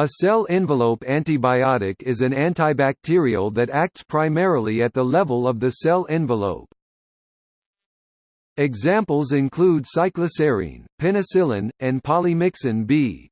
A cell envelope antibiotic is an antibacterial that acts primarily at the level of the cell envelope. Examples include cycloserine, penicillin, and polymyxin B.